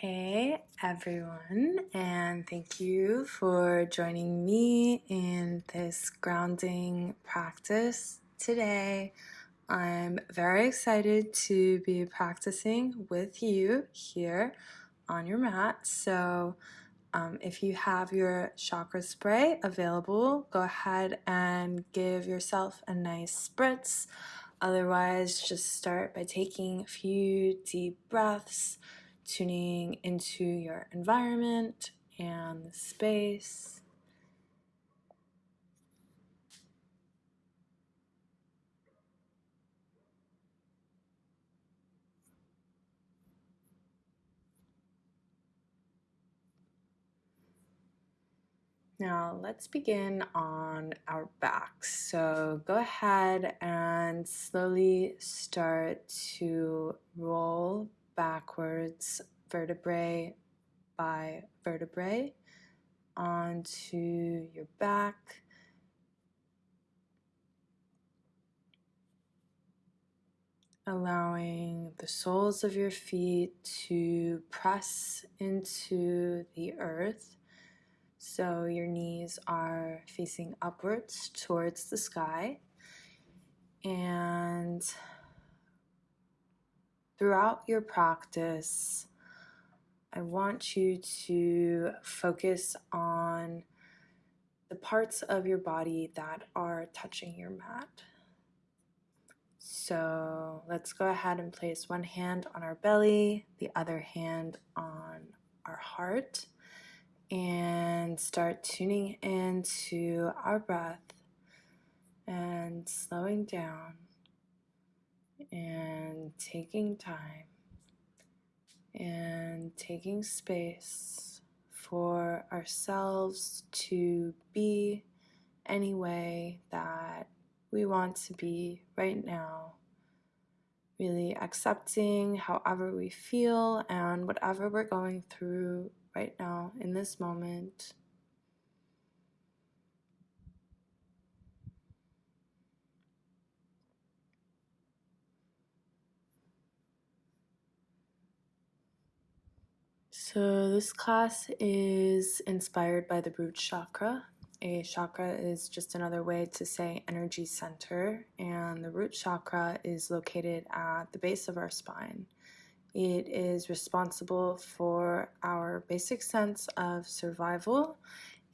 Hey everyone, and thank you for joining me in this grounding practice today. I'm very excited to be practicing with you here on your mat. So, um, if you have your chakra spray available, go ahead and give yourself a nice spritz. Otherwise, just start by taking a few deep breaths tuning into your environment and the space. Now let's begin on our backs. So go ahead and slowly start to roll backwards vertebrae by vertebrae onto your back. Allowing the soles of your feet to press into the earth. So your knees are facing upwards towards the sky. And throughout your practice, I want you to focus on the parts of your body that are touching your mat. So let's go ahead and place one hand on our belly, the other hand on our heart, and start tuning into our breath and slowing down and taking time and taking space for ourselves to be any way that we want to be right now. Really accepting however we feel and whatever we're going through right now in this moment. So, this class is inspired by the root chakra. A chakra is just another way to say energy center, and the root chakra is located at the base of our spine. It is responsible for our basic sense of survival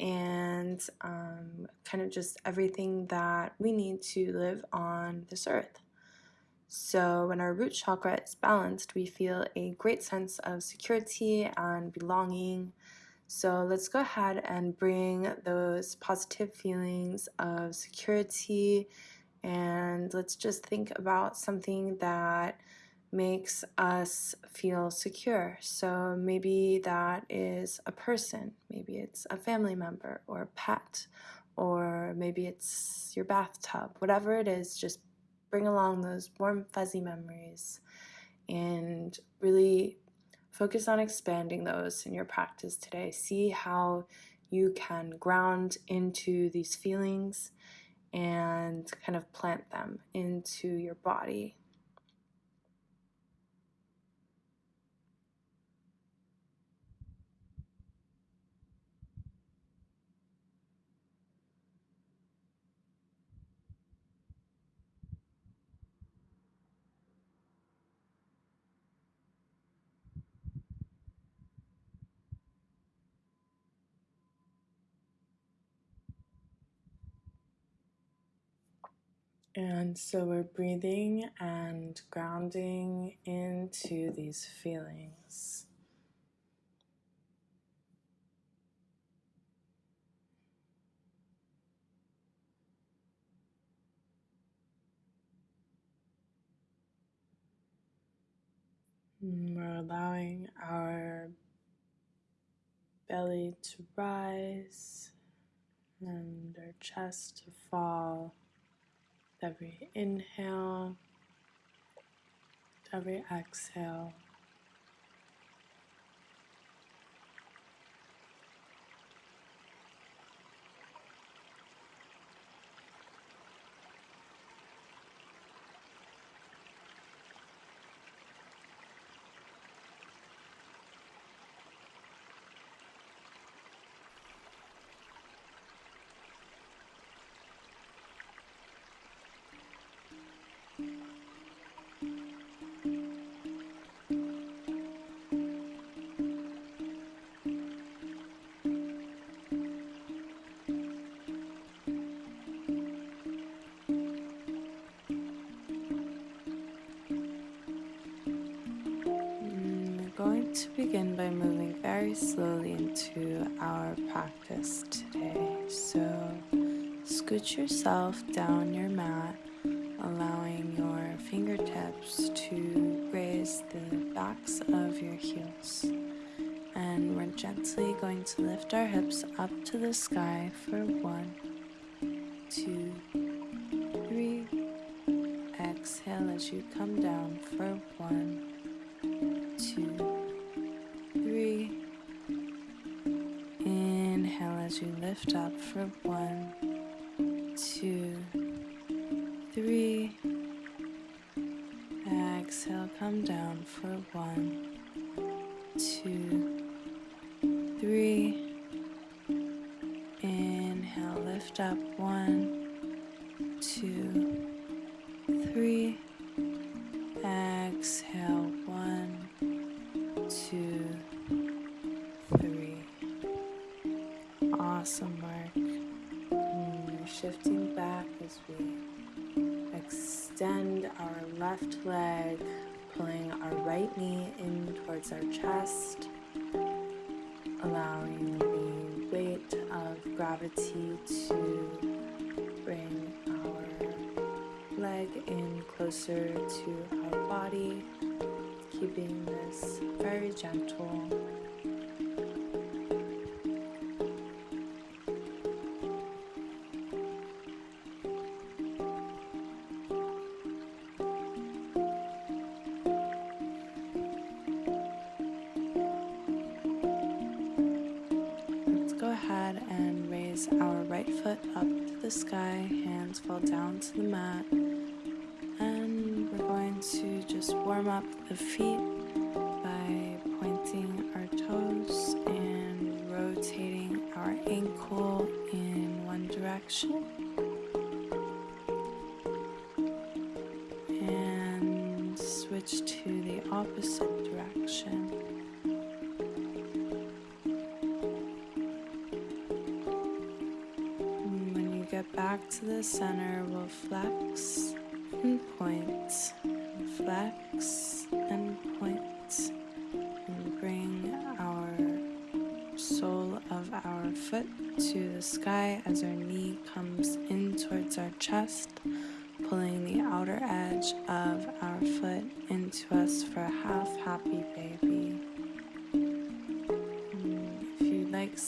and um, kind of just everything that we need to live on this earth. So, when our root chakra is balanced, we feel a great sense of security and belonging. So, let's go ahead and bring those positive feelings of security and let's just think about something that makes us feel secure. So, maybe that is a person, maybe it's a family member or a pet, or maybe it's your bathtub, whatever it is, just bring along those warm, fuzzy memories and really focus on expanding those in your practice today. See how you can ground into these feelings and kind of plant them into your body. And so we're breathing and grounding into these feelings. We're allowing our belly to rise and our chest to fall every inhale, every exhale. Begin by moving very slowly into our practice today. So, scoot yourself down your mat, allowing your fingertips to graze the backs of your heels. And we're gently going to lift our hips up to the sky for one, two, three. Exhale as you come down for one lift up for one, two, three. Exhale, come down for one, two, three. Inhale, lift up one, two,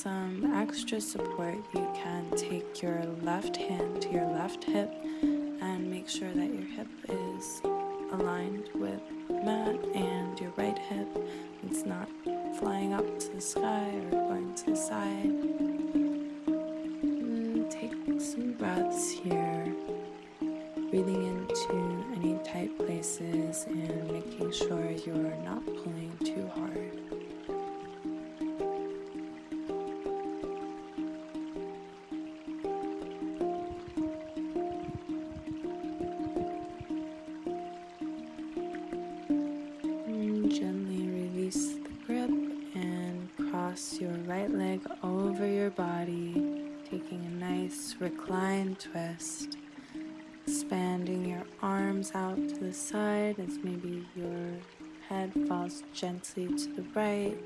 some extra support, you can take your left hand to your left hip and make sure that your hip is aligned with mat and your right hip. It's not flying up to the sky or going to the side. And take some breaths here, breathing into any tight places and making sure you're not pulling too hard. Gently to the right.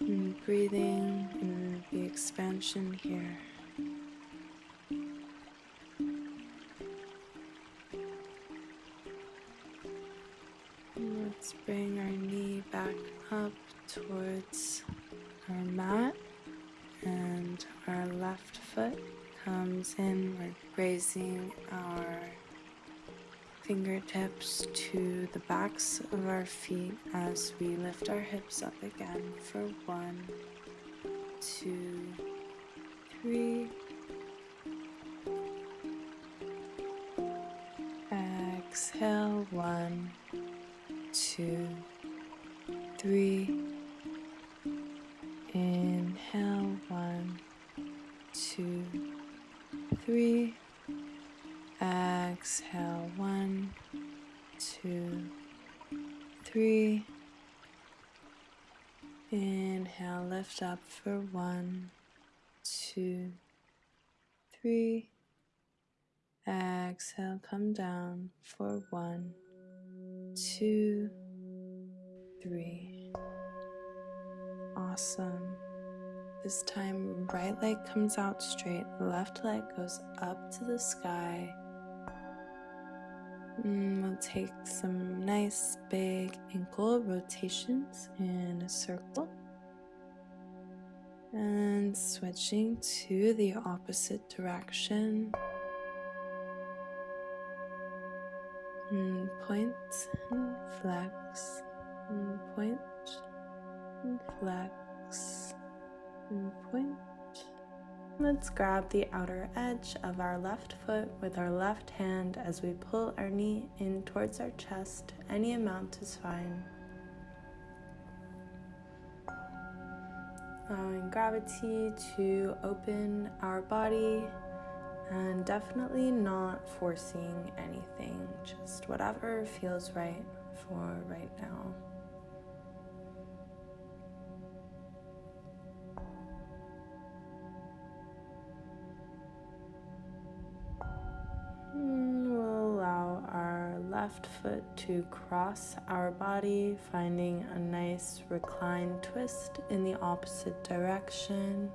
And breathing in the expansion here. Let's bring our knee back up towards our mat and our left foot comes in. We're grazing our fingertips to the backs of our feet as we lift our hips up again for one, two, three. Exhale, one, two, three. Inhale, one, two, three. Exhale, one, two, three. Inhale, lift up for one, two, three. Exhale, come down for one, two, three. Awesome. This time, right leg comes out straight, left leg goes up to the sky. And mm, we'll take some nice big ankle rotations in a circle. And switching to the opposite direction. And point and flex, and point and flex, and point. Let's grab the outer edge of our left foot with our left hand as we pull our knee in towards our chest. Any amount is fine. Allowing gravity to open our body and definitely not forcing anything, just whatever feels right for right now. Left foot to cross our body, finding a nice reclined twist in the opposite direction.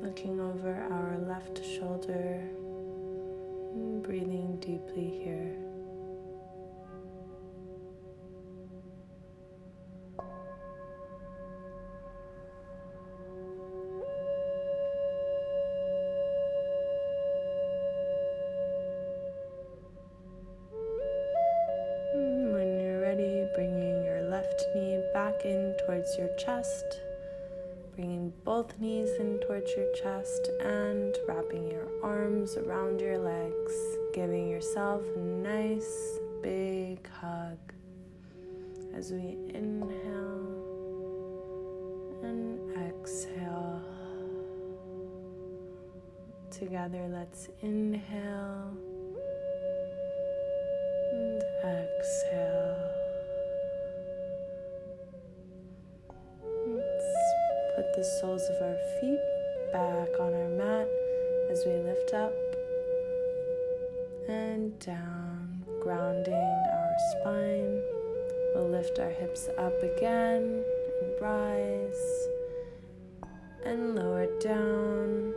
looking over our left shoulder breathing deeply here. Both knees in towards your chest and wrapping your arms around your legs, giving yourself a nice big hug as we inhale and exhale. Together, let's inhale and exhale. Put the soles of our feet back on our mat as we lift up and down, grounding our spine. We'll lift our hips up again and rise and lower down.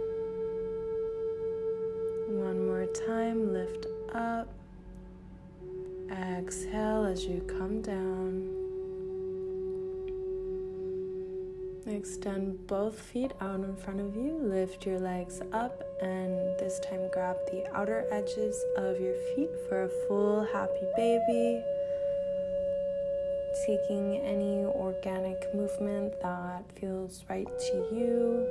One more time, lift up. Exhale as you come down. Extend both feet out in front of you. Lift your legs up and this time grab the outer edges of your feet for a full happy baby. Taking any organic movement that feels right to you.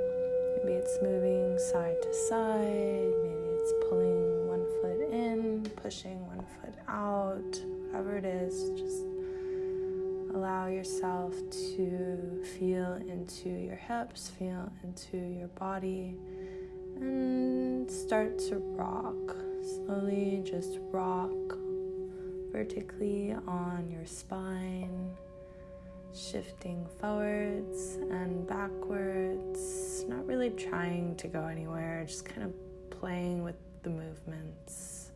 Maybe it's moving side to side, maybe it's pulling one foot in, pushing one foot out, whatever it is, just Allow yourself to feel into your hips, feel into your body, and start to rock. Slowly just rock vertically on your spine, shifting forwards and backwards, not really trying to go anywhere, just kind of playing with the movements.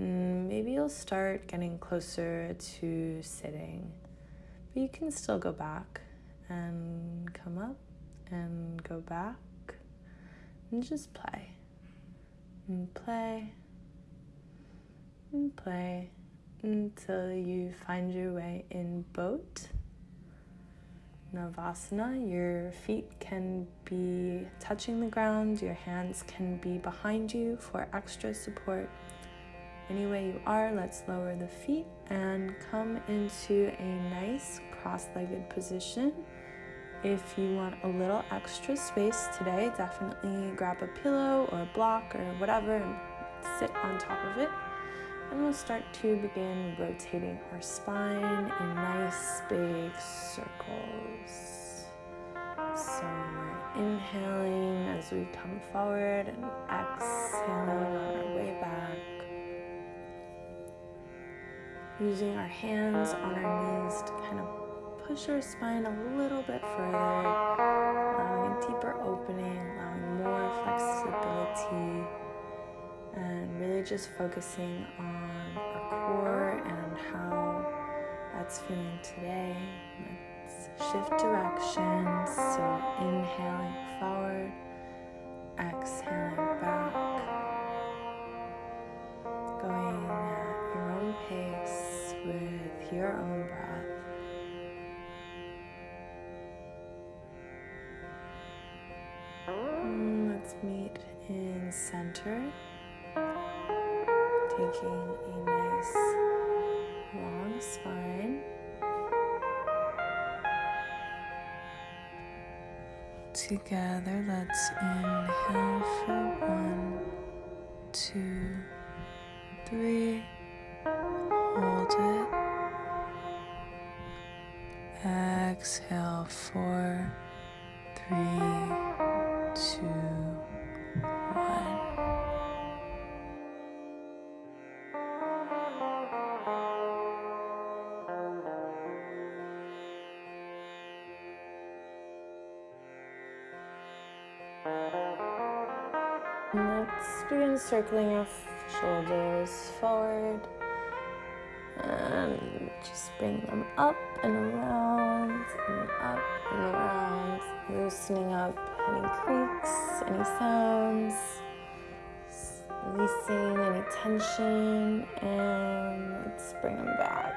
Mm, maybe you'll start getting closer to sitting. But you can still go back and come up and go back and just play and play and play until you find your way in boat. Navasana, your feet can be touching the ground, your hands can be behind you for extra support. Any way you are, let's lower the feet and come into a nice cross legged position. If you want a little extra space today, definitely grab a pillow or a block or whatever and sit on top of it. And we'll start to begin rotating our spine in nice big circles. So we're inhaling as we come forward and exhaling on our way back using our hands on our knees to kind of push our spine a little bit further, allowing a deeper opening, allowing more flexibility, and really just focusing on our core and how that's feeling today. Let's shift directions. So, inhaling forward, exhaling back, going at your own pace with your own breath. Mm, let's meet in center, taking a nice long spine. Together, let's inhale for one, two, three. Hold it. Exhale, four, three, two, one. Let's begin circling our shoulders forward and just bring them up and around and up and around, loosening up any creaks, any sounds, releasing any tension, and let's bring them back.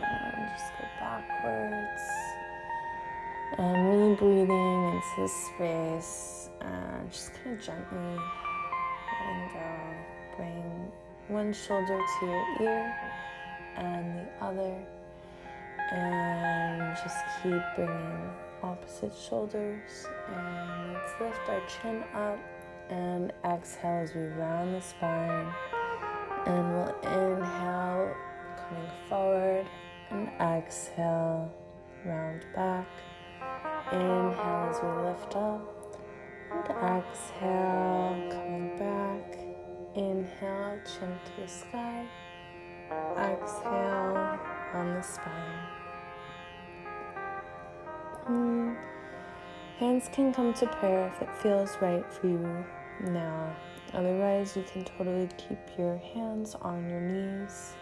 And just go backwards. And really breathing into the space and just kind of gently letting go. Bring one shoulder to your ear and the other, and just keep bringing opposite shoulders. And let's lift our chin up and exhale as we round the spine. And we'll inhale, coming forward, and exhale, round back. Inhale as we lift up and exhale, coming back. Inhale, chin to the sky. Exhale on the spine. Mm. Hands can come to prayer if it feels right for you now. Otherwise, you can totally keep your hands on your knees.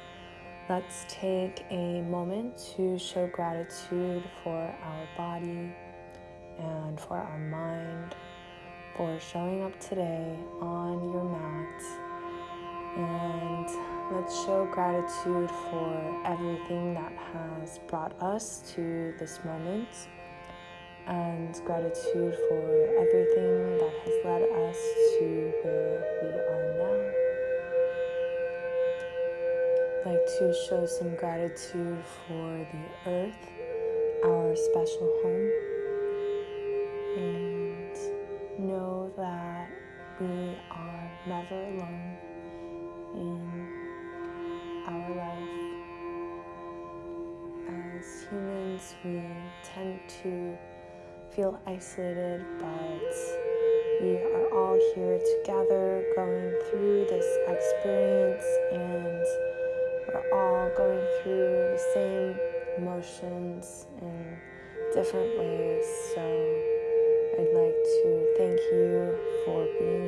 Let's take a moment to show gratitude for our body and for our mind for showing up today on your mat. And let's show gratitude for everything that has brought us to this moment, and gratitude for everything that has led us to where we are now. I'd like to show some gratitude for the earth, our special home. And know that we are never alone in our life. As humans, we tend to feel isolated, but we are all here together going through this experience, and we're all going through the same emotions in different ways. So, I'd like to thank you for being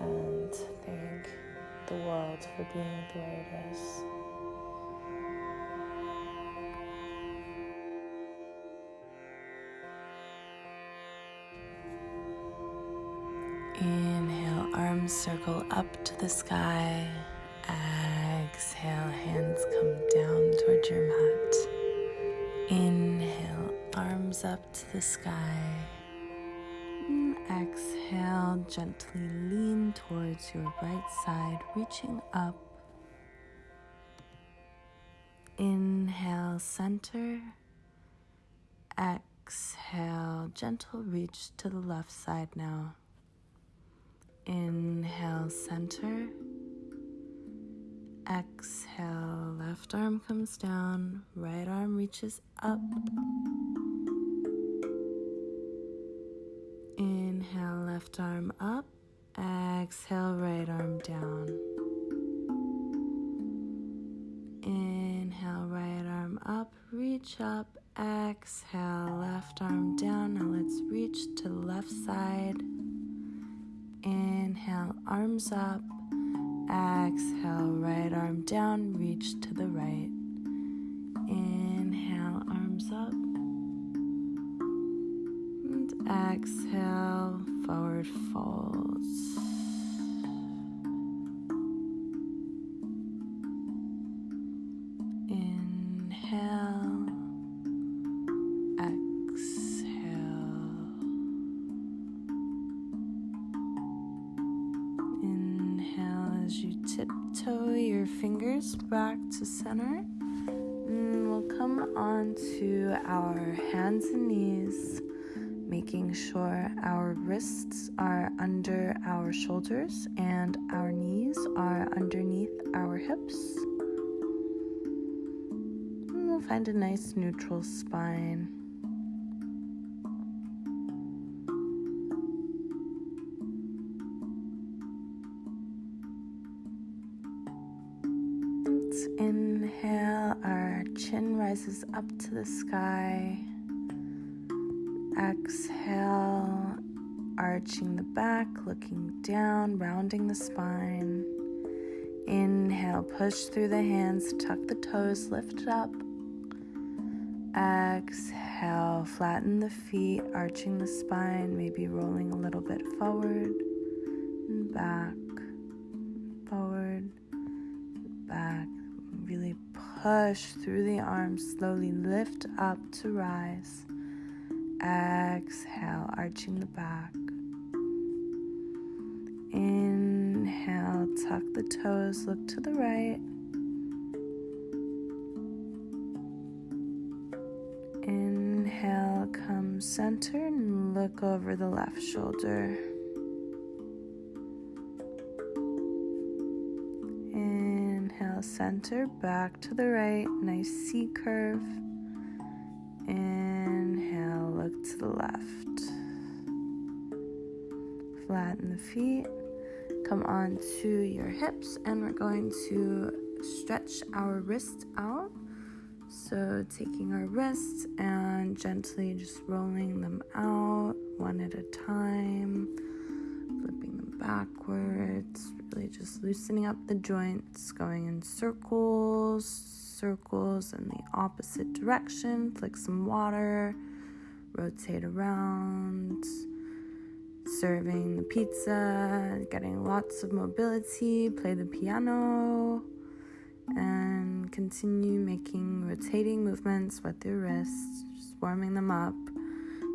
you for being the way it is. Inhale, arms circle up to the sky. Exhale, hands come down towards your mat. Inhale, arms up to the sky. Exhale, gently lean towards your right side, reaching up. Inhale, center. Exhale, gentle reach to the left side now. Inhale, center. Exhale, left arm comes down, right arm reaches up. Inhale, left arm up. Exhale, right arm down. Inhale, right arm up. Reach up. Exhale, left arm down. Now let's reach to the left side. Inhale, arms up. Exhale, right arm down, reach to the right. Exhale, forward folds. Inhale, exhale. Inhale as you tiptoe your fingers back to center. And we'll come on to our hands and knees, making sure our wrists are under our shoulders and our knees are underneath our hips. And we'll find a nice neutral spine. Spine. Inhale, push through the hands, tuck the toes, lift up. Exhale, flatten the feet, arching the spine, maybe rolling a little bit forward and back, forward, back. Really Push through the arms, slowly lift up to rise. Exhale, arching the back. Inhale, tuck the toes, look to the right. Inhale, come center and look over the left shoulder. Inhale, center, back to the right, nice C curve. Inhale, look to the left. Flatten the feet, come on to your hips, and we're going to stretch our wrists out. So, taking our wrists and gently just rolling them out one at a time, flipping them backwards, really just loosening up the joints, going in circles, circles in the opposite direction. Flick some water, rotate around, serving the pizza, getting lots of mobility, play the piano, and continue making rotating movements with your wrists, just warming them up.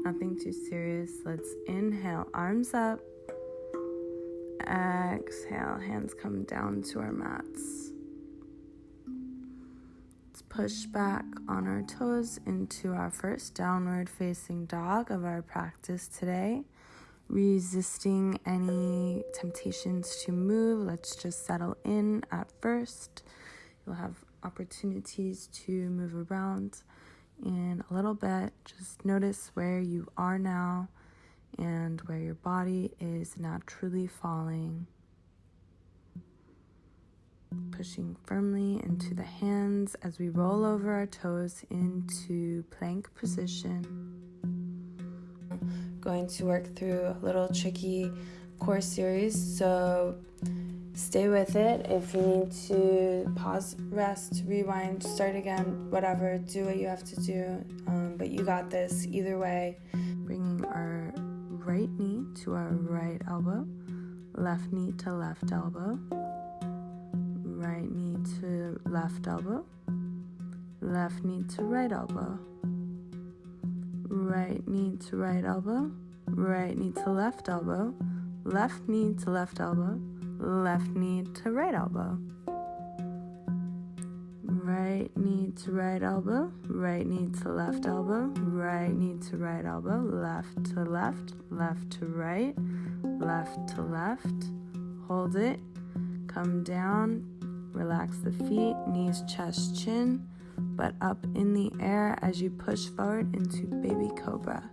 Nothing too serious. Let's inhale, arms up Exhale, hands come down to our mats. Let's push back on our toes into our first downward facing dog of our practice today. Resisting any temptations to move, let's just settle in at first. You'll have opportunities to move around in a little bit. Just notice where you are now and where your body is naturally falling. Pushing firmly into the hands as we roll over our toes into plank position. Going to work through a little tricky core series, so stay with it. If you need to pause, rest, rewind, start again, whatever, do what you have to do. Um, but you got this either way. Bringing our right knee to our right elbow, left knee to left elbow, right knee to left elbow, left knee to right elbow, right knee to right elbow, right knee to left elbow, left knee to left elbow, left knee to right elbow. Right knee to right elbow, right knee to left elbow, right knee to right elbow, left to left, left to right, left to left. Hold it, come down, relax the feet, knees, chest, chin, butt up in the air as you push forward into baby cobra.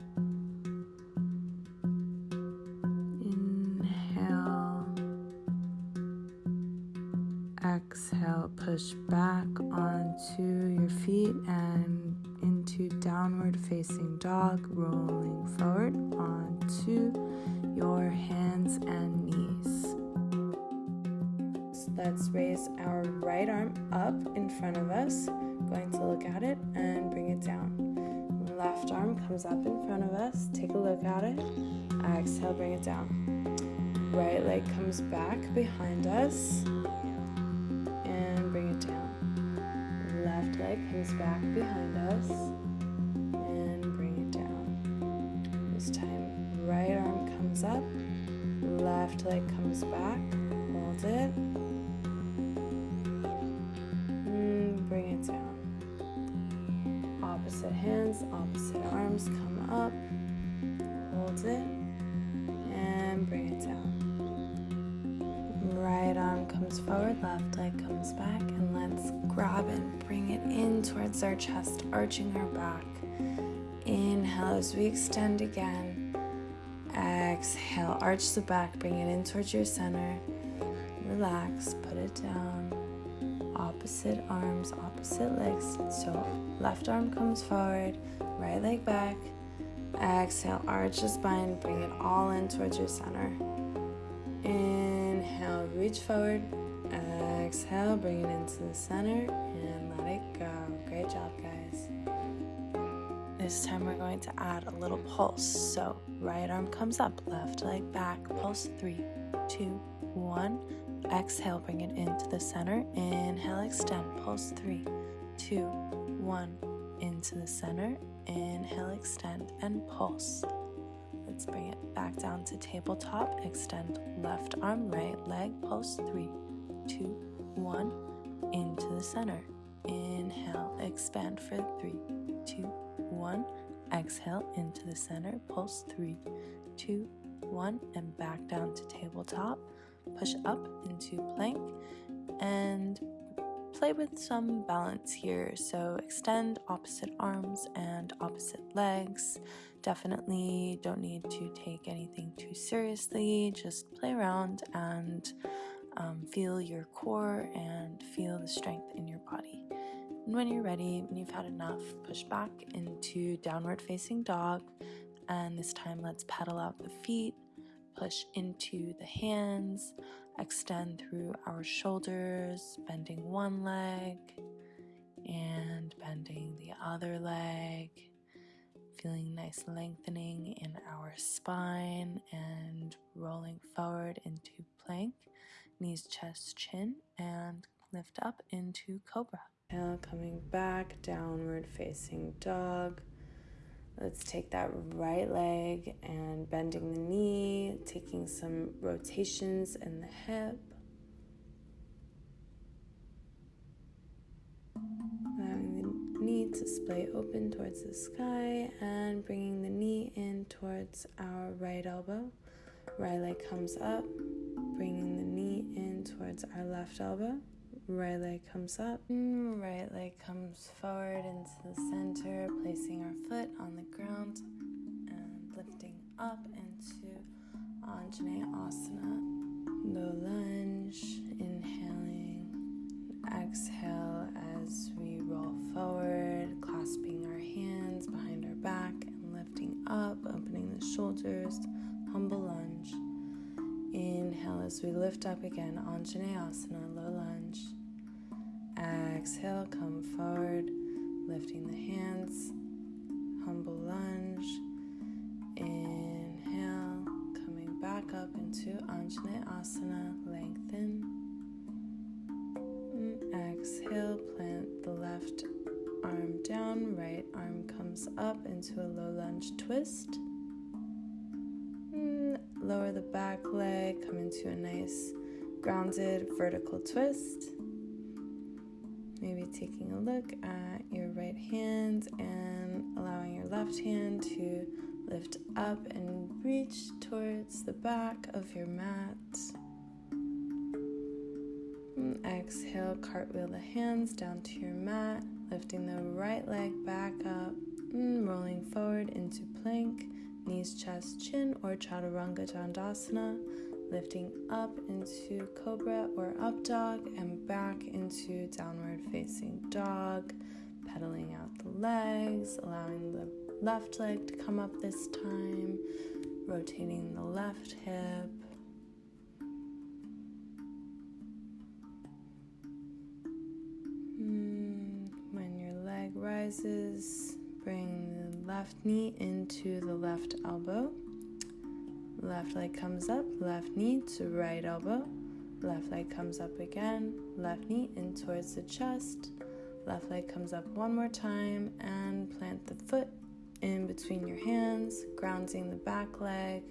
Inhale. Exhale, push back onto your feet and into downward facing dog, rolling forward onto your hands and knees. Let's raise our right arm up in front of us, going to look at it and bring it down. Left arm comes up in front of us, take a look at it, exhale, bring it down. Right leg comes back behind us and bring it down. Left leg comes back behind us and bring it down. This time, right arm comes up, left leg comes back, hold it, Opposite hands, opposite arms come up, hold it, and bring it down. Right arm comes forward, left leg comes back, and let's grab and bring it in towards our chest, arching our back. Inhale as we extend again. Exhale, arch the back, bring it in towards your center. Relax, put it down. Opposite arms, opposite legs. So left arm comes forward, right leg back. Exhale, arch the spine, bring it all in towards your center. Inhale, reach forward. Exhale, bring it into the center and let it go. Great job, guys. This time we're going to add a little pulse. So, right arm comes up, left leg back, pulse three, two, one. Exhale, bring it into the center. Inhale, extend, pulse three, two, one. Into the center. Inhale, extend, and pulse. Let's bring it back down to tabletop. Extend left arm, right leg, pulse three, two, one. Into the center. Inhale, expand for three, two, one. Exhale into the center, pulse three, two, one, and back down to tabletop. Push up into plank and play with some balance here. So extend opposite arms and opposite legs. Definitely don't need to take anything too seriously. Just play around and um, feel your core and feel the strength in your body. And when you're ready, when you've had enough, push back into downward facing dog. And this time, let's pedal out the feet, push into the hands, extend through our shoulders, bending one leg and bending the other leg. Feeling nice lengthening in our spine and rolling forward into plank, knees, chest, chin, and lift up into cobra. Now coming back, downward facing dog. Let's take that right leg and bending the knee, taking some rotations in the hip. Allowing the knee to splay open towards the sky and bringing the knee in towards our right elbow. Right leg comes up, bringing the knee in towards our left elbow. Right leg comes up, mm, right leg comes forward into the center, placing our foot on the ground and lifting up into Anjaneyasana. Low lunge, inhaling, exhale as we roll forward, clasping our hands behind our back and lifting up, opening the shoulders, humble lunge. Inhale as we lift up again, Anjaneyasana, low lunge. Exhale, come forward, lifting the hands, humble lunge. Inhale, coming back up into Anjaneyasana, lengthen. And exhale, plant the left arm down, right arm comes up into a low lunge twist. Lower the back leg, come into a nice grounded vertical twist. Maybe taking a look at your right hand and allowing your left hand to lift up and reach towards the back of your mat. And exhale, cartwheel the hands down to your mat, lifting the right leg back up and rolling forward into plank, knees, chest, chin, or chaturanga dandasana lifting up into cobra or up dog and back into downward facing dog, pedaling out the legs, allowing the left leg to come up this time, rotating the left hip. Hmm, when your leg rises, bring the left knee into the left elbow. Left leg comes up, left knee to right elbow. Left leg comes up again, left knee in towards the chest. Left leg comes up one more time and plant the foot in between your hands, grounding the back leg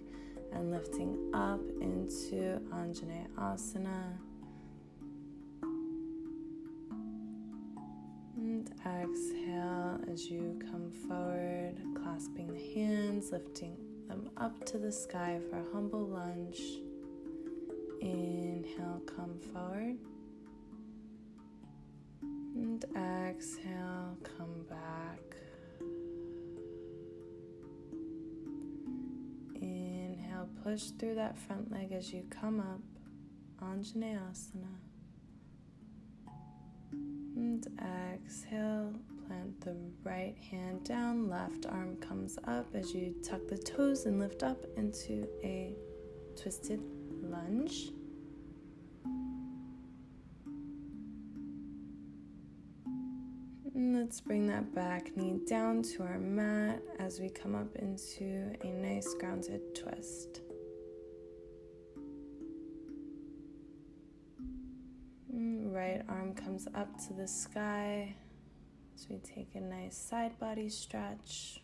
and lifting up into Anjaneyasana. Asana. And exhale as you come forward, clasping the hands, lifting them up to the sky for a humble lunge. Inhale, come forward. And exhale, come back. Inhale, push through that front leg as you come up. Anjaneyasana. And exhale, plant the right hand down, left arm comes up as you tuck the toes and lift up into a twisted lunge. And let's bring that back knee down to our mat as we come up into a nice grounded twist. Right arm comes up to the sky as we take a nice side body stretch.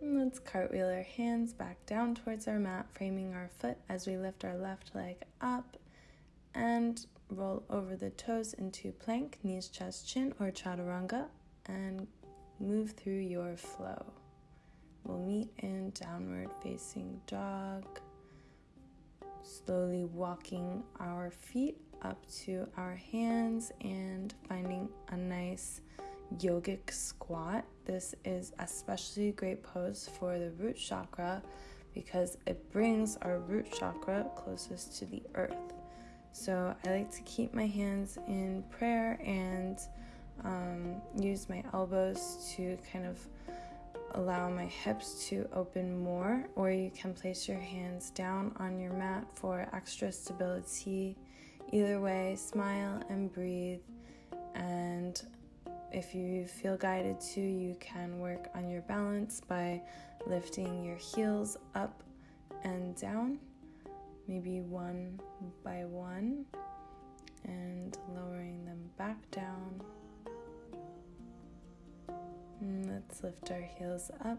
And let's cartwheel our hands back down towards our mat, framing our foot as we lift our left leg up and roll over the toes into plank, knees, chest, chin, or chaturanga, and move through your flow. We'll meet in downward facing dog, slowly walking our feet up to our hands and finding a nice yogic squat. This is especially great pose for the root chakra because it brings our root chakra closest to the earth. So I like to keep my hands in prayer and um, use my elbows to kind of allow my hips to open more, or you can place your hands down on your mat for extra stability. Either way, smile and breathe and if you feel guided to, you can work on your balance by lifting your heels up and down, maybe one by one, and lowering them back down. And let's lift our heels up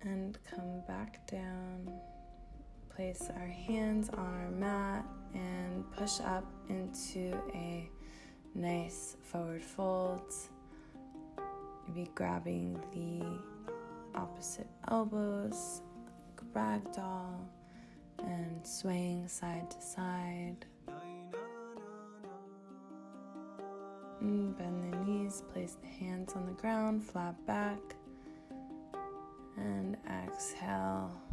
and come back down. Place our hands on our mat and push up into a nice forward fold. Maybe grabbing the opposite elbows, ragdoll, and swaying side to side. And bend the knees, place the hands on the ground, flat back, and exhale.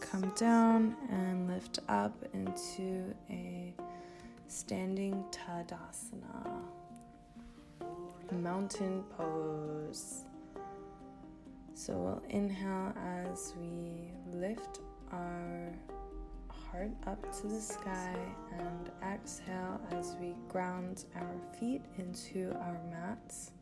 Come down and lift up into a standing Tadasana, mountain pose. So we'll inhale as we lift our heart up to the sky and exhale as we ground our feet into our mats.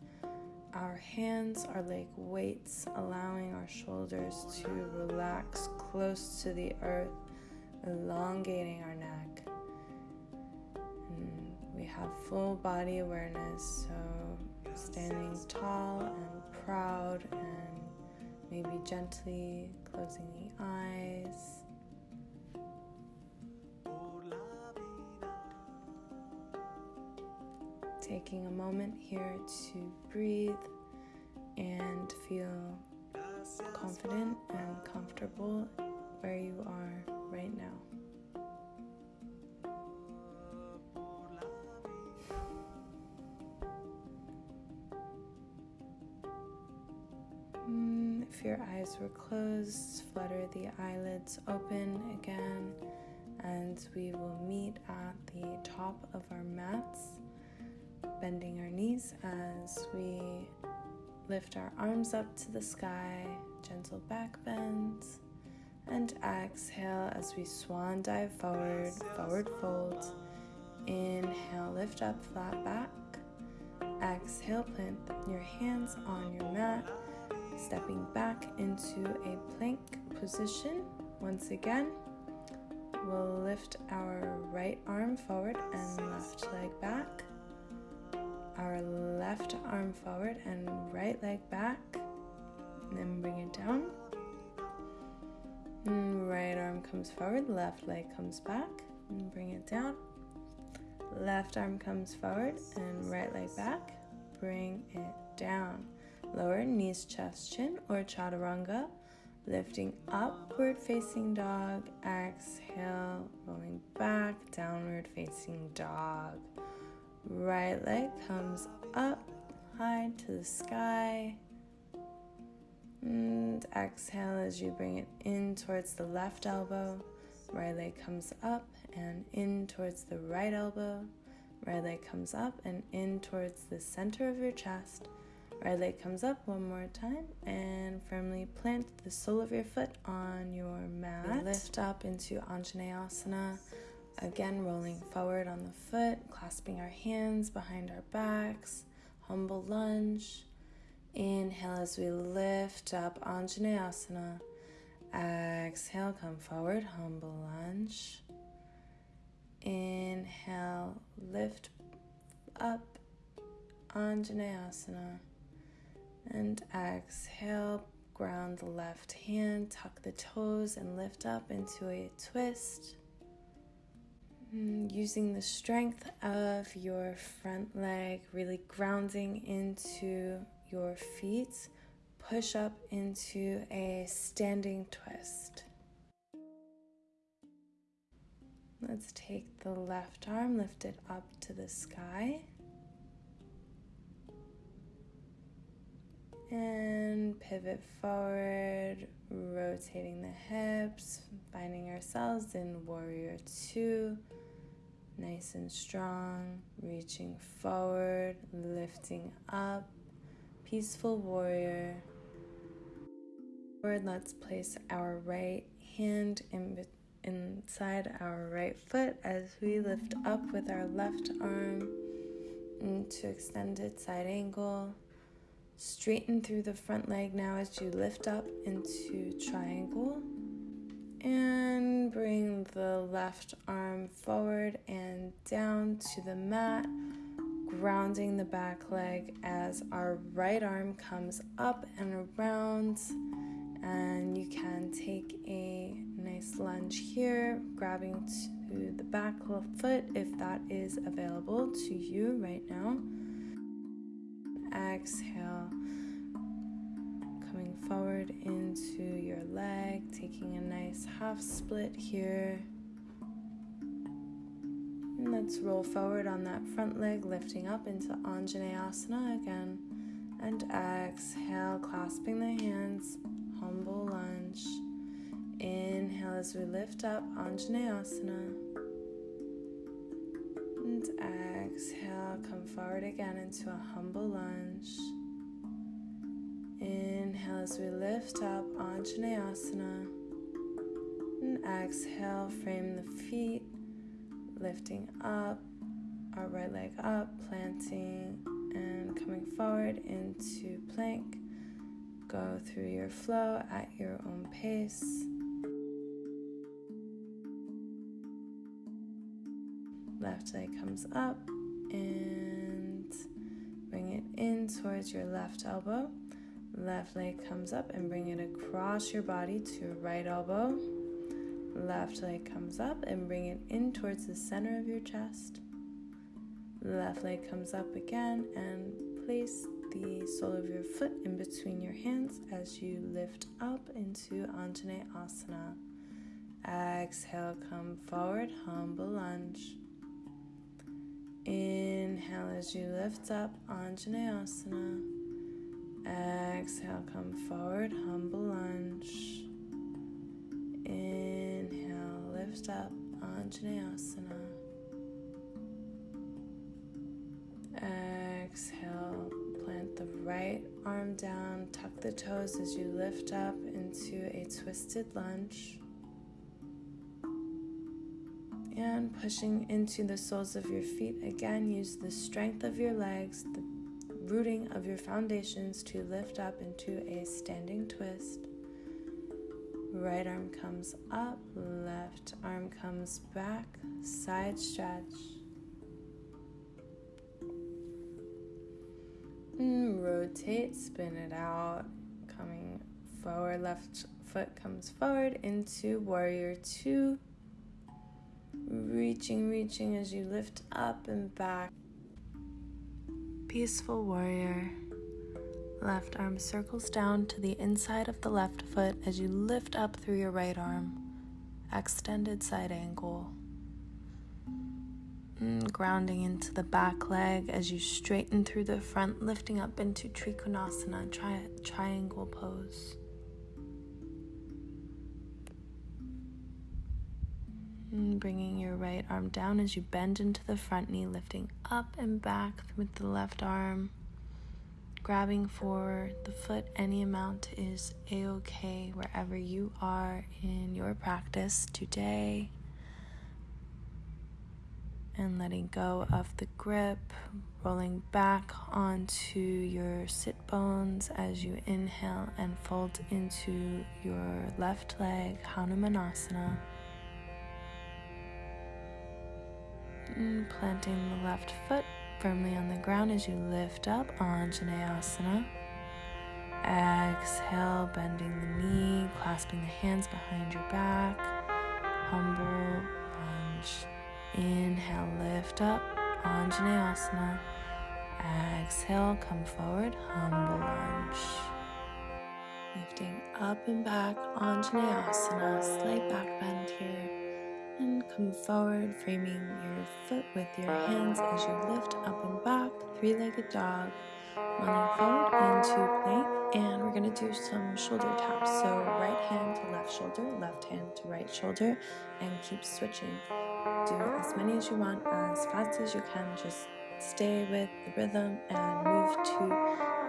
Our hands are like weights, allowing our shoulders to relax close to the earth, elongating our neck And we have full body awareness. So, standing tall and proud, and maybe gently closing the eyes. Oh, Taking a moment here to breathe and feel confident and comfortable where you are right now. Mm, if your eyes were closed, flutter the eyelids open again, and we will meet at the top of our mats, bending our knees as we lift our arms up to the sky, gentle back bends, and exhale as we swan dive forward, forward fold. Inhale, lift up, flat back. Exhale, plant your hands on your mat, stepping back into a plank position. Once again, we'll lift our right arm forward and left leg back. Our left arm forward and right leg back. And then bring it down. And right arm comes forward, left leg comes back. And bring it down. Left arm comes forward and right leg back. Bring it down. Lower knees, chest, chin, or chaturanga. Lifting upward facing dog. Exhale, rolling back, downward facing dog. Right leg comes up high to the sky. And exhale as you bring it in towards the left elbow. Right leg comes up and in towards the right elbow. Right leg comes up and in towards the center of your chest. Right leg comes up one more time and firmly plant the sole of your foot on your mat. Lift up into Anjaneyasana. Again, rolling forward on the foot, clasping our hands behind our backs. Humble lunge. Inhale as we lift up Anjaneyasana. Exhale, come forward, humble lunge. Inhale, lift up Anjaneyasana. And exhale, ground the left hand, tuck the toes, and lift up into a twist. Mm, using the strength of your front leg, really grounding into your feet, push up into a standing twist. Let's take the left arm, lift it up to the sky. And pivot forward, rotating the hips, finding ourselves in warrior two. Nice and strong, reaching forward, lifting up, peaceful warrior. Forward, let's place our right hand in, inside our right foot as we lift up with our left arm into extended side angle. Straighten through the front leg now as you lift up into triangle. And bring the left arm forward and down to the mat, grounding the back leg as our right arm comes up and around. And you can take a nice lunge here, grabbing to the back foot if that is available to you right now. Exhale coming forward into your leg, taking a nice half split here. And let's roll forward on that front leg, lifting up into Anjaneyasana again. And exhale, clasping the hands, humble lunge. Inhale as we lift up Anjaneyasana. And exhale, come forward again into a humble lunge. Inhale as we lift up Anjaneyasana. And exhale, frame the feet, lifting up, our right leg up, planting and coming forward into plank. Go through your flow at your own pace. Left leg comes up and bring it in towards your left elbow. Left leg comes up and bring it across your body to your right elbow. Left leg comes up and bring it in towards the center of your chest. Left leg comes up again and place the sole of your foot in between your hands as you lift up into Anjaneyasana. Exhale, come forward, humble lunge. Inhale as you lift up, Anjaneyasana. Exhale, come forward, humble lunge. Inhale, lift up, Anjaneyasana. Exhale, plant the right arm down, tuck the toes as you lift up into a twisted lunge. And pushing into the soles of your feet again, use the strength of your legs, the rooting of your foundations to lift up into a standing twist. Right arm comes up, left arm comes back, side stretch. And rotate, spin it out, coming forward, left foot comes forward into warrior two. Reaching, reaching as you lift up and back. Peaceful warrior. Left arm circles down to the inside of the left foot as you lift up through your right arm. Extended side angle. Mm, grounding into the back leg as you straighten through the front, lifting up into Trikonasana, tri- triangle pose. And mm, bringing your right arm down as you bend into the front knee, lifting up and back with the left arm grabbing for the foot any amount is a okay wherever you are in your practice today. And letting go of the grip, rolling back onto your sit bones as you inhale and fold into your left leg, Hanumanasana. And planting the left foot firmly on the ground as you lift up Anjaneyasana. Exhale, bending the knee, clasping the hands behind your back. Humble lunge. Inhale, lift up Anjaneyasana. Exhale, come forward, humble lunge. Lifting up and back, Anjaneyasana, slight back bend here and come forward, framing your foot with your hands as you lift up and back, three-legged dog, running forward into plank, and we're gonna do some shoulder taps. So right hand to left shoulder, left hand to right shoulder, and keep switching. Do as many as you want, as fast as you can, just stay with the rhythm and move to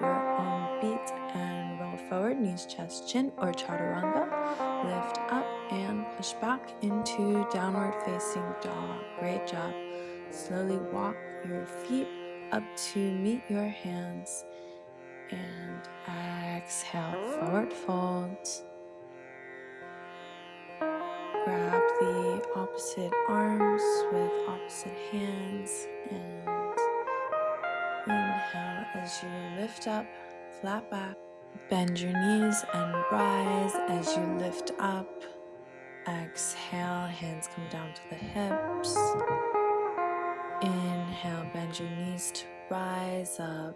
your own beat forward, knees, chest, chin, or chaturanga. Lift up and push back into downward facing dog. Great job. Slowly walk your feet up to meet your hands and exhale, forward fold. Grab the opposite arms with opposite hands and Inhale as you lift up, flat back. Bend your knees and rise as you lift up. Exhale, hands come down to the hips. Inhale, bend your knees to rise up.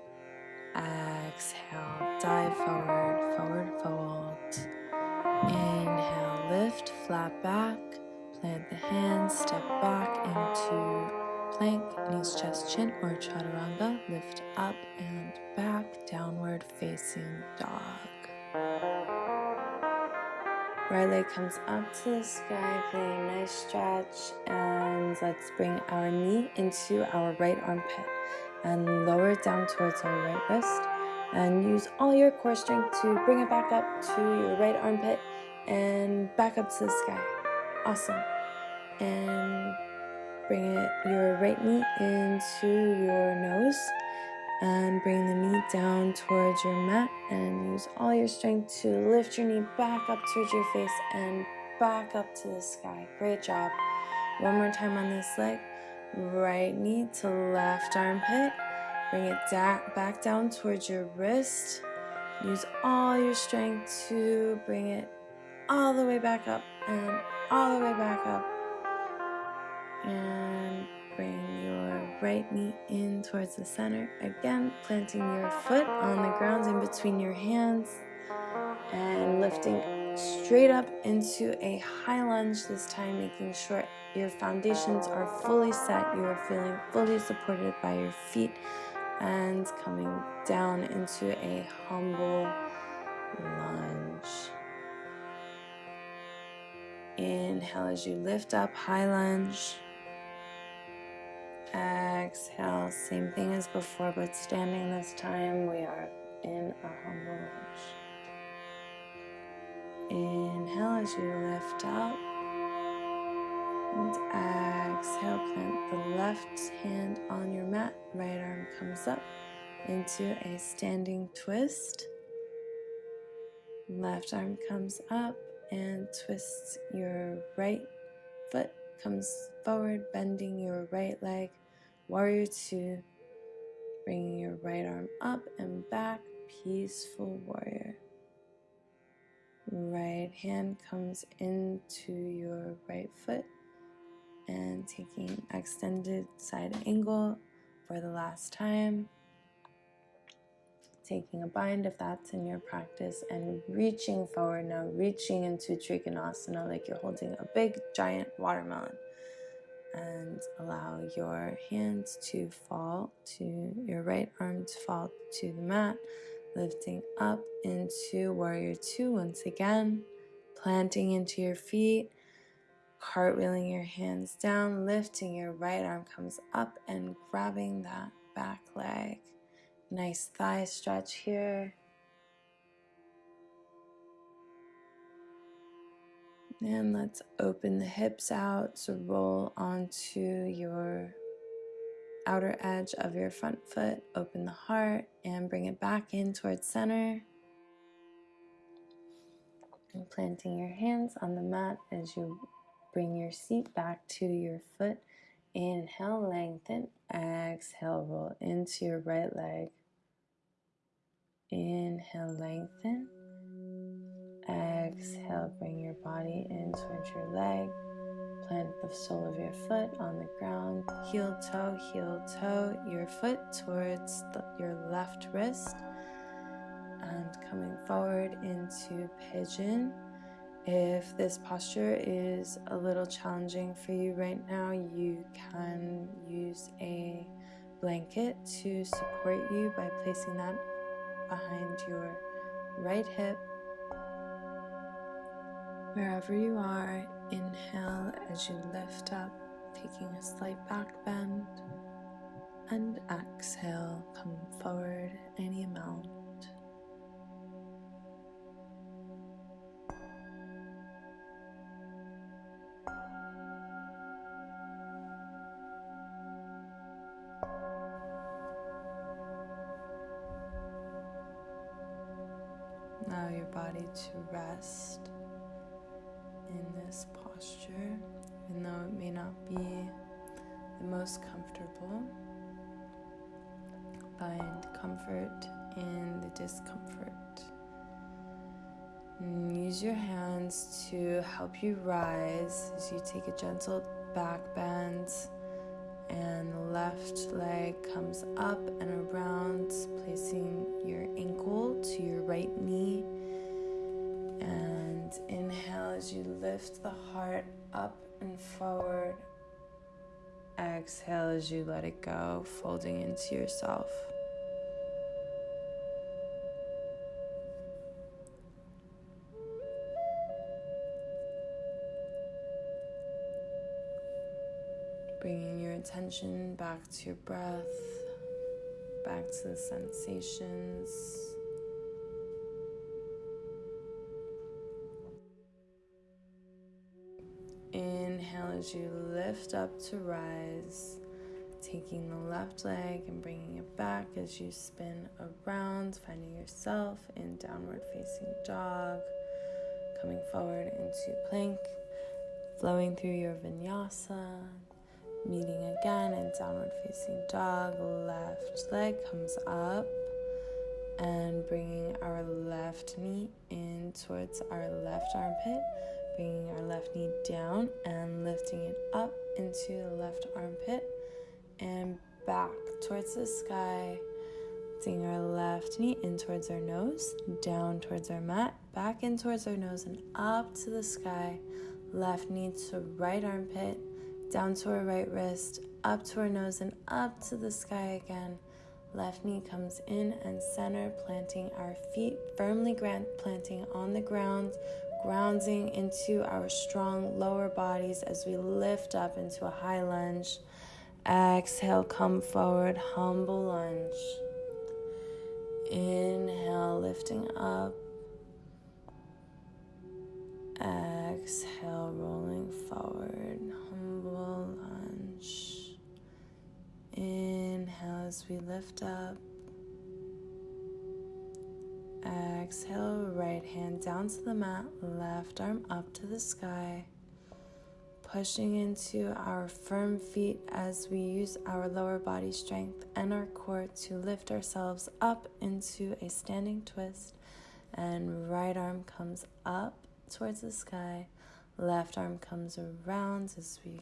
Exhale, dive forward, forward fold. Inhale, lift, flat back. Plant the hands, step back into plank, knees, chest, chin, or chaturanga. Lift up and back, downward facing dog. Right leg comes up to the sky, feeling nice stretch. And let's bring our knee into our right armpit and lower it down towards our right wrist. And use all your core strength to bring it back up to your right armpit and back up to the sky. Awesome. And Bring it, your right knee into your nose and bring the knee down towards your mat and use all your strength to lift your knee back up towards your face and back up to the sky. Great job. One more time on this leg. Right knee to left armpit. Bring it da back down towards your wrist. Use all your strength to bring it all the way back up and all the way back up and bring your right knee in towards the center. Again, planting your foot on the ground in between your hands and lifting straight up into a high lunge this time, making sure your foundations are fully set. You are feeling fully supported by your feet and coming down into a humble lunge. Inhale as you lift up, high lunge. Exhale, same thing as before, but standing this time, we are in a humble lunge. Inhale as you lift up. And exhale, plant the left hand on your mat, right arm comes up into a standing twist. Left arm comes up and twists your right foot comes forward, bending your right leg. Warrior two, bringing your right arm up and back, peaceful warrior. Right hand comes into your right foot and taking extended side angle for the last time taking a bind if that's in your practice, and reaching forward now, reaching into Trikonasana like you're holding a big giant watermelon. And allow your hands to fall to your right arm to fall to the mat, lifting up into Warrior Two once again, planting into your feet, cartwheeling your hands down, lifting your right arm comes up and grabbing that back leg Nice thigh stretch here. And let's open the hips out So roll onto your outer edge of your front foot. Open the heart and bring it back in towards center. And planting your hands on the mat as you bring your seat back to your foot. Inhale, lengthen. Exhale, roll into your right leg. Inhale, lengthen. Exhale, bring your body in towards your leg. Plant the sole of your foot on the ground. Heel toe, heel toe, your foot towards the, your left wrist. And coming forward into pigeon. If this posture is a little challenging for you right now, you can use a blanket to support you by placing that behind your right hip. Wherever you are, inhale as you lift up, taking a slight back bend, and exhale, come forward any amount. Allow your body to rest this posture, even though it may not be the most comfortable. Find comfort in the discomfort. And use your hands to help you rise as you take a gentle back bend and the left leg comes up and around, placing your ankle to your right knee. As you lift the heart up and forward. Exhale as you let it go, folding into yourself. Bringing your attention back to your breath, back to the sensations. As you lift up to rise, taking the left leg and bringing it back as you spin around, finding yourself in downward facing dog, coming forward into plank, flowing through your vinyasa, meeting again in downward facing dog. Left leg comes up and bringing our left knee in towards our left armpit, bringing our left knee down and lifting it up into the left armpit and back towards the sky. Lifting our left knee in towards our nose, down towards our mat, back in towards our nose, and up to the sky. Left knee to right armpit, down to our right wrist, up to our nose, and up to the sky again. Left knee comes in and center, planting our feet firmly planting on the ground, grounding into our strong lower bodies as we lift up into a high lunge. Exhale, come forward, humble lunge. Inhale, lifting up. Exhale, rolling forward, humble lunge. Inhale as we lift up. Exhale, right hand down to the mat, left arm up to the sky. Pushing into our firm feet as we use our lower body strength and our core to lift ourselves up into a standing twist. And right arm comes up towards the sky, left arm comes around as we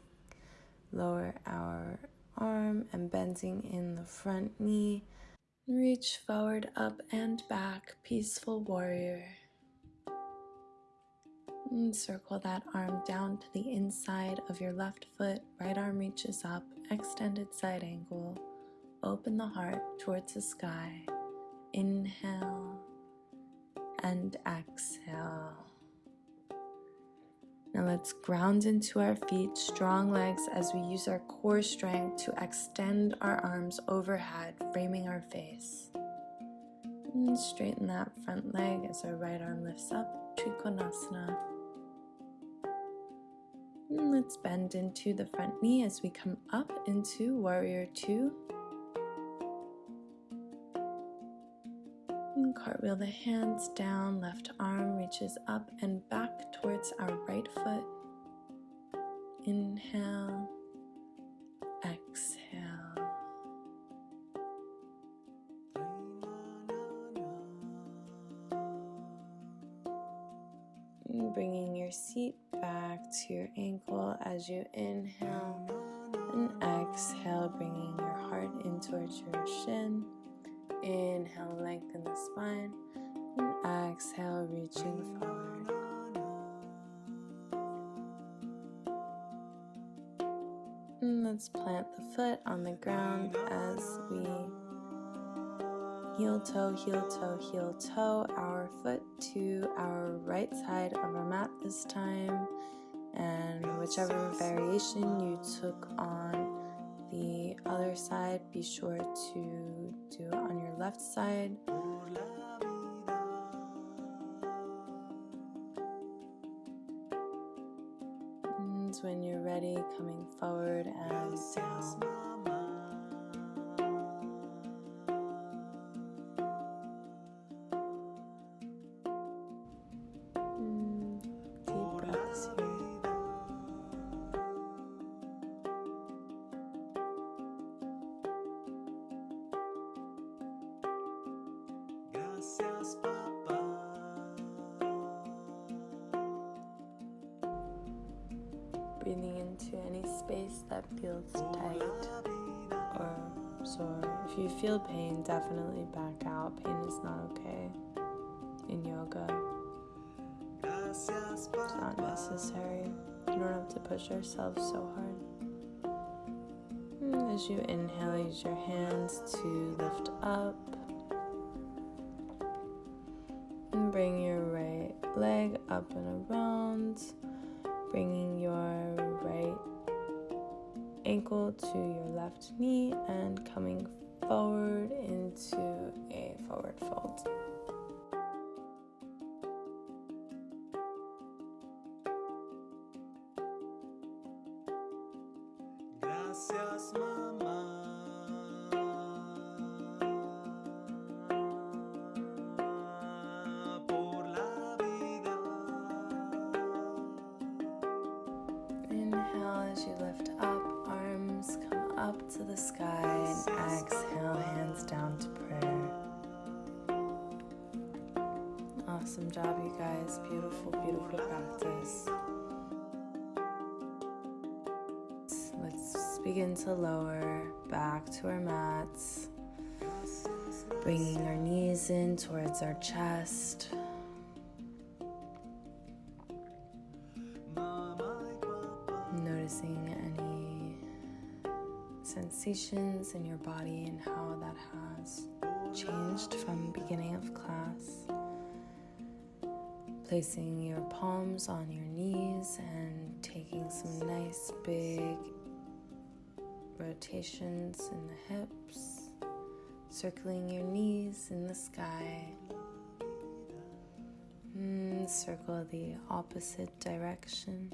lower our arm and bending in the front knee. Reach forward, up and back, peaceful warrior. And circle that arm down to the inside of your left foot. Right arm reaches up, extended side angle. Open the heart towards the sky. Inhale and exhale. Now let's ground into our feet, strong legs as we use our core strength to extend our arms overhead, framing our face. And straighten that front leg as our right arm lifts up, Trikonasana. And let's bend into the front knee as we come up into Warrior Two. Cartwheel the hands down, left arm reaches up and back towards our right foot. Inhale, exhale. Bringing your seat back to your ankle as you inhale toe, heel toe, heel toe, our foot to our right side of our mat this time. And whichever variation you took on the other side, be sure to do it on your left side. Definitely back out. Pain is not okay in yoga. It's not necessary. You don't have to push yourself so hard. And as you inhale, use your hands to lift up. And bring your right leg up and around, bringing your right ankle to your left knee and coming forward into a forward fold. In your body and how that has changed from beginning of class. Placing your palms on your knees and taking some nice big rotations in the hips, circling your knees in the sky. Mm, circle the opposite direction.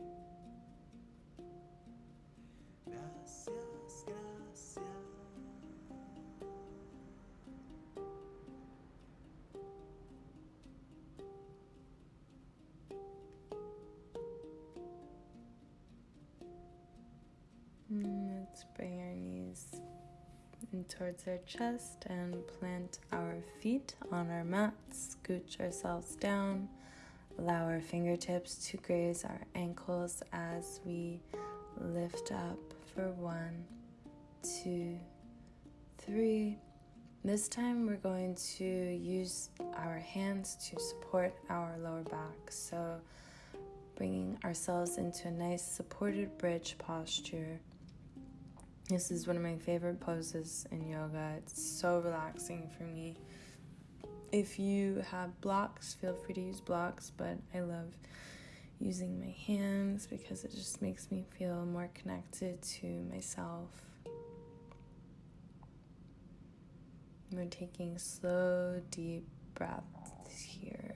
Our chest and plant our feet on our mats. Scooch ourselves down. Allow our fingertips to graze our ankles as we lift up for one, two, three. This time we're going to use our hands to support our lower back. So, bringing ourselves into a nice supported bridge posture. This is one of my favorite poses in yoga. It's so relaxing for me. If you have blocks, feel free to use blocks, but I love using my hands because it just makes me feel more connected to myself. We're taking slow, deep breaths here.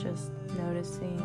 Just noticing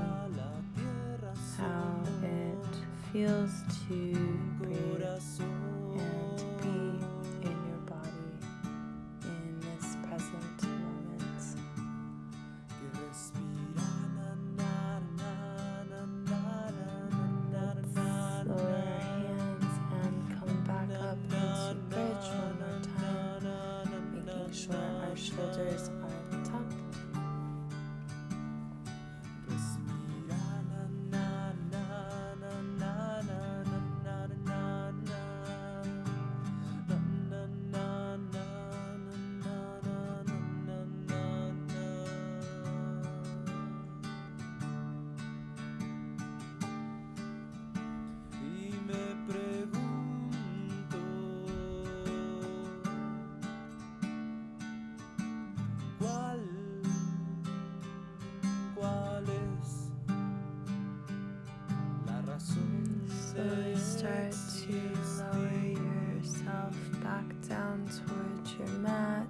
start to lower yourself back down towards your mat.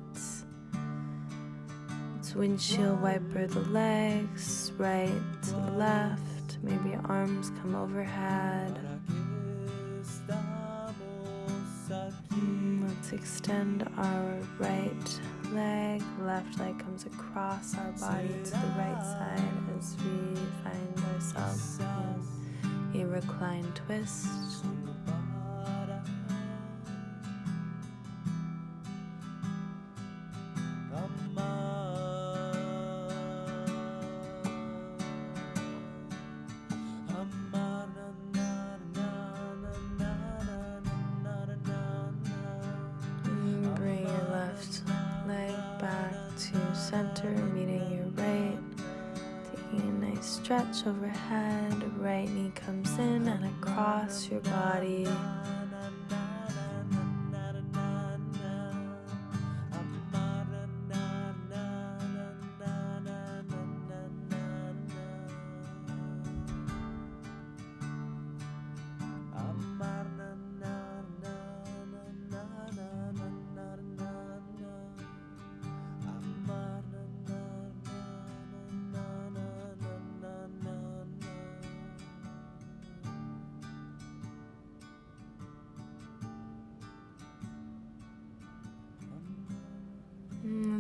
It's windshield wiper the legs, right to left. Maybe arms come overhead. ¿Para qué estamos aquí? Mm, Let's extend our right leg. Left leg comes across our body to the right side as we find ourselves a reclined twist.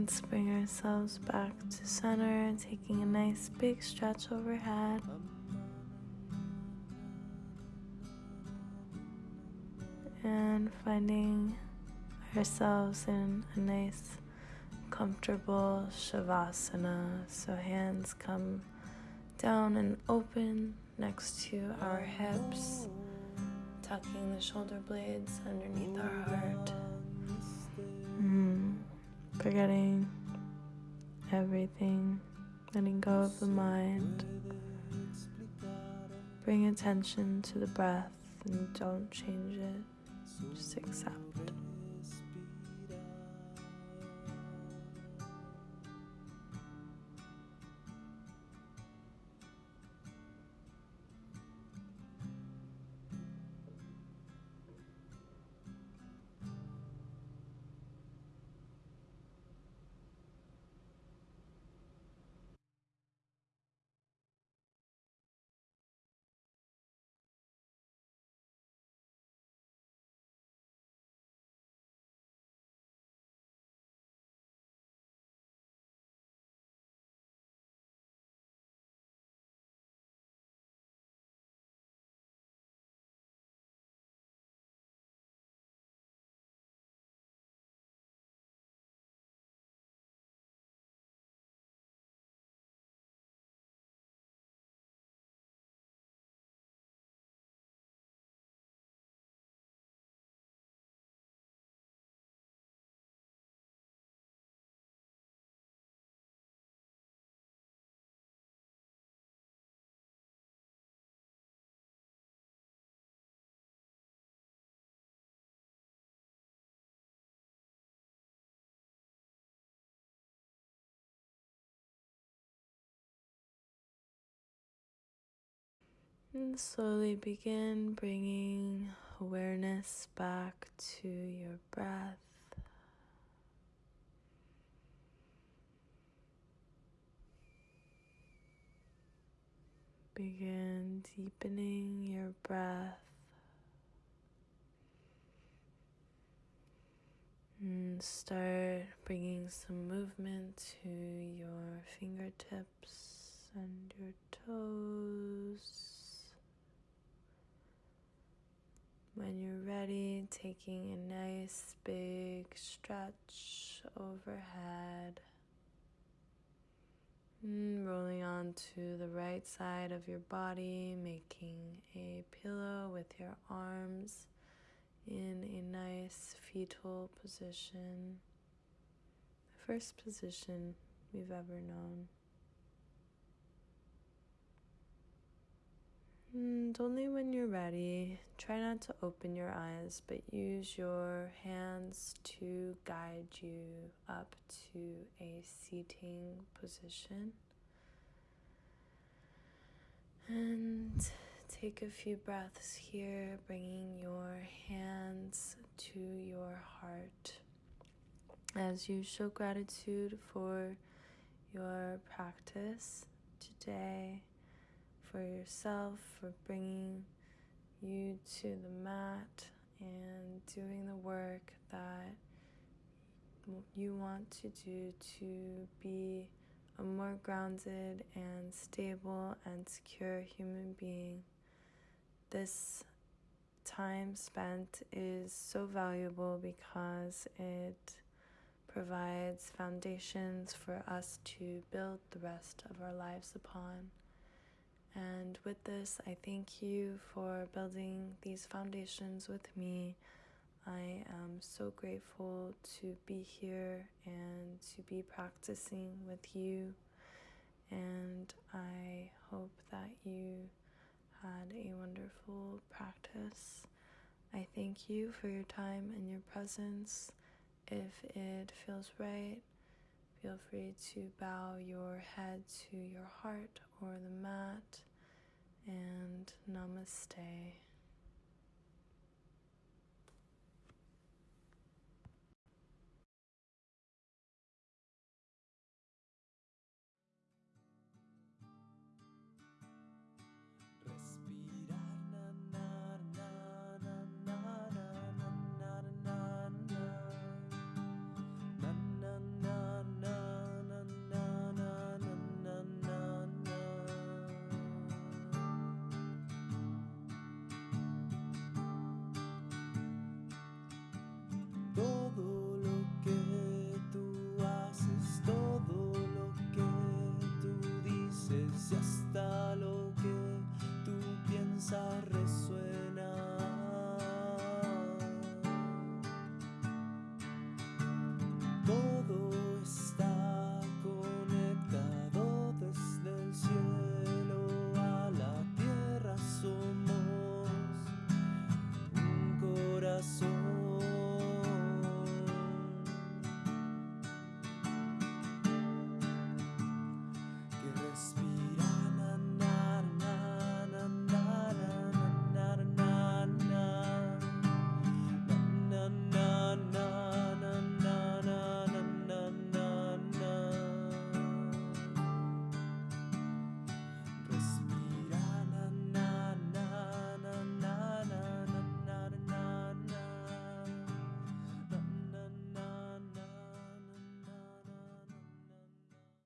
Let's bring ourselves back to center, taking a nice big stretch overhead. And finding ourselves in a nice, comfortable Shavasana. So, hands come down and open next to our hips, tucking the shoulder blades underneath our heart. Mm forgetting everything, letting go of the mind. Bring attention to the breath and don't change it, just accept. And slowly begin bringing awareness back to your breath. Begin deepening your breath. And start bringing some movement to your fingertips and your toes. When you're ready, taking a nice big stretch overhead. And rolling onto the right side of your body, making a pillow with your arms in a nice fetal position. The first position we've ever known. Mm, and only when you're ready, try not to open your eyes, but use your hands to guide you up to a seating position. And take a few breaths here, bringing your hands to your heart as you show gratitude for your practice today for yourself, for bringing you to the mat and doing the work that you want to do to be a more grounded and stable and secure human being. This time spent is so valuable because it provides foundations for us to build the rest of our lives upon. And with this, I thank you for building these foundations with me. I am so grateful to be here and to be practicing with you. And I hope that you had a wonderful practice. I thank you for your time and your presence. If it feels right, feel free to bow your head to your heart or the mat and namaste.